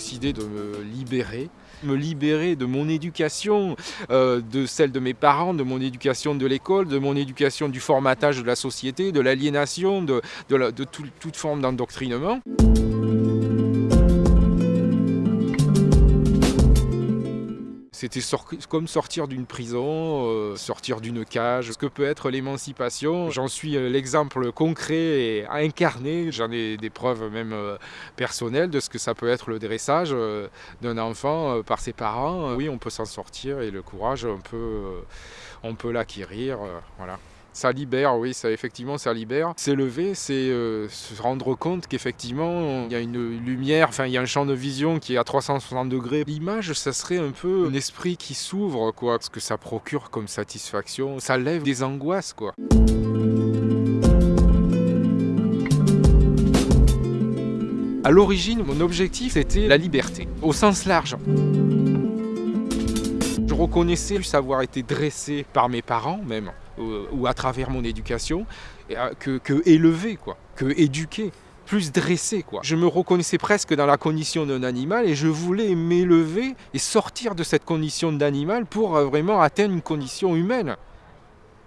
projet de me libérer, me libérer de mon éducation, euh, de celle de mes parents, de mon éducation de l'école, de mon éducation du formatage de la société, de l'aliénation, de, de, toute forme d'endoctrinement. C'était comme sortir d'une prison, euh, sortir d'une cage. Ce que peut être l'émancipation, j'en suis euh, l'exemple concret et incarné. J'en ai des preuves même euh, personnelles de ce que ça peut être le dressage d'un enfant par ses parents. Oui, on peut s'en sortir et le courage, on peut, on peut l'acquérir. voilà. Ça libère, oui, ça effectivement, ça libère. S'élever, c'est euh, se rendre compte qu'effectivement, il y a une lumière, enfin, il y a un champ de vision qui est à 360 degrés. L'image, ça serait un peu un esprit qui s'ouvre, quoi, ce que ça procure comme satisfaction. Ça lève des angoisses, quoi. À l'origine, mon objectif, c'était la liberté, au sens large. Je reconnaissais le savoir été dressé par mes parents même, ou à travers mon éducation, euh, que, que élevé, quoi, que éduqué plus dressé. Quoi. Je me reconnaissais presque dans la condition d'un animal et je voulais m'élever et sortir de cette condition d'animal pour euh, vraiment atteindre une condition humaine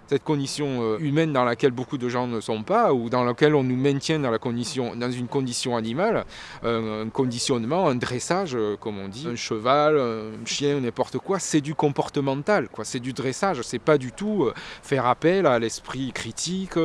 cette condition euh, humaine dans laquelle beaucoup de gens ne sont pas, ou dans laquelle on nous maintient dans, la condition, dans une condition animale, euh, un conditionnement, un dressage, euh, comme on dit, un cheval, un chien, n'importe quoi, c'est du comportemental, quoi. c'est du dressage, c'est pas du tout faire appel à l'esprit critique.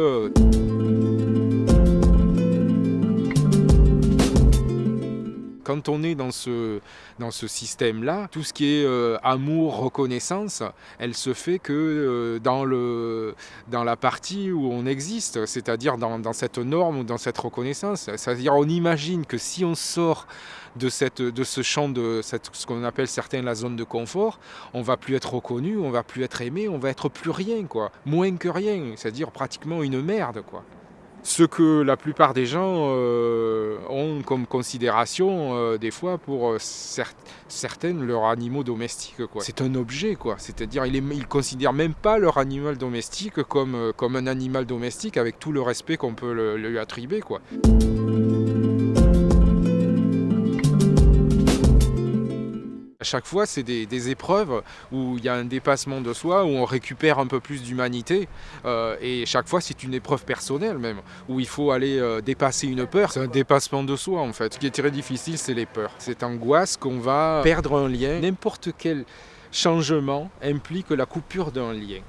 Quand on est dans ce, dans ce système-là, tout ce qui est euh, amour, reconnaissance, elle se fait que euh, dans, le, dans la partie où on existe, c'est-à-dire dans, cette norme ou dans cette reconnaissance. C'est-à-dire on imagine que si on sort de, cette, de ce champ de ce qu'on appelle certains la zone de confort, on va plus être reconnu, on va plus être aimé, on va être plus rien, quoi, moins que rien, c'est-à-dire pratiquement une merde, quoi ce que la plupart des gens euh, ont comme considération euh, des fois pour euh, certaines leurs animaux domestiques. C'est un objet, quoi. C'est-à-dire ils ne considèrent même pas leur animal domestique comme, comme un animal domestique avec tout le respect qu'on peut lui attribuer. Quoi. À chaque fois, c'est des, épreuves où il y a un dépassement de soi, où on récupère un peu plus d'humanité. Euh, et chaque fois, c'est une épreuve personnelle même, où il faut aller euh, dépasser une peur. C'est un dépassement de soi en fait. Ce qui est très difficile, c'est les peurs. Cette angoisse qu'on va perdre un lien. N'importe quel changement implique la coupure d'un lien.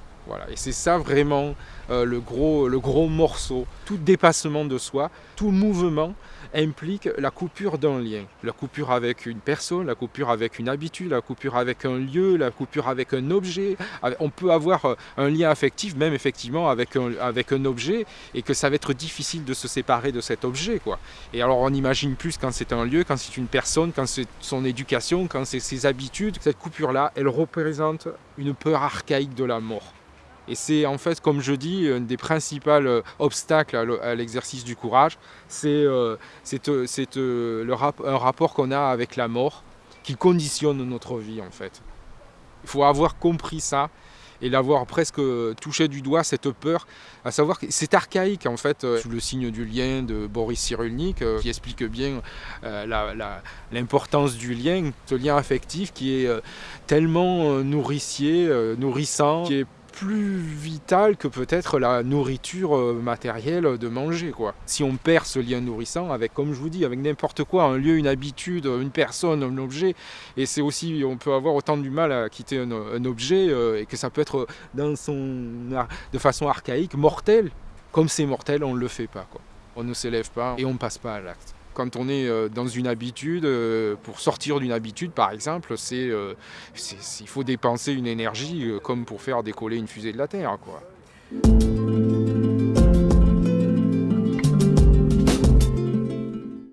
Et c'est ça vraiment euh, le, gros, le gros morceau. Tout dépassement de soi, tout mouvement implique la coupure d'un lien. La coupure avec une personne, la coupure avec une habitude, la coupure avec un lieu, la coupure avec un objet. On peut avoir euh, un lien affectif même effectivement avec un, avec un objet et que ça va être difficile de se séparer de cet objet. Quoi. Et alors on imagine plus quand c'est un lieu, quand c'est une personne, quand c'est son éducation, quand c'est ses habitudes. Cette coupure-là, elle représente une peur archaïque de la mort. Et c'est en fait, comme je dis, un des principaux euh, obstacles à l'exercice du courage, c'est euh, euh, un rapport qu'on a avec la mort qui conditionne notre vie en fait. Il faut avoir compris ça et l'avoir presque touché du doigt, cette peur, à savoir que c'est archaïque en fait, sous le signe du lien de Boris Cyrulnik, qui explique bien l'importance du lien, ce lien affectif qui est tellement nourricier, nourrissant, qui est plus vital que peut-être la nourriture euh, matérielle de manger. Quoi. Si on perd ce lien nourrissant avec, comme je vous dis, avec n'importe quoi, un lieu, une habitude, une personne, un objet, et c'est aussi, on peut avoir autant du mal à quitter un, objet euh, et que ça peut être de façon archaïque, mortel. Comme c'est mortel, on ne le fait pas. On ne s'élève pas et on ne passe pas à l'acte. Quand on est euh, dans une habitude, euh, pour sortir d'une habitude par exemple, c'est, euh, il faut dépenser une énergie comme pour faire décoller une fusée de la Terre. Quoi.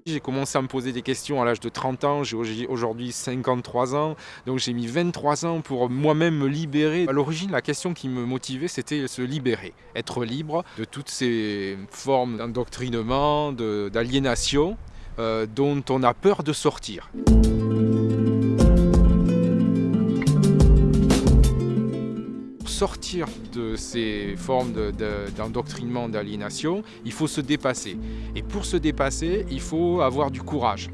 J'ai commencé à me poser des questions à l'âge de 30 ans, j'ai aujourd'hui 53 ans, donc j'ai mis 23 ans pour moi-même me libérer. À l'origine, la question qui me motivait, c'était se libérer, être libre de toutes ces formes d'endoctrinement, d'aliénation euh, dont on a peur de sortir. sortir de ces formes d'endoctrinement, d'aliénation, il faut se dépasser. Et pour se dépasser, il faut avoir du courage.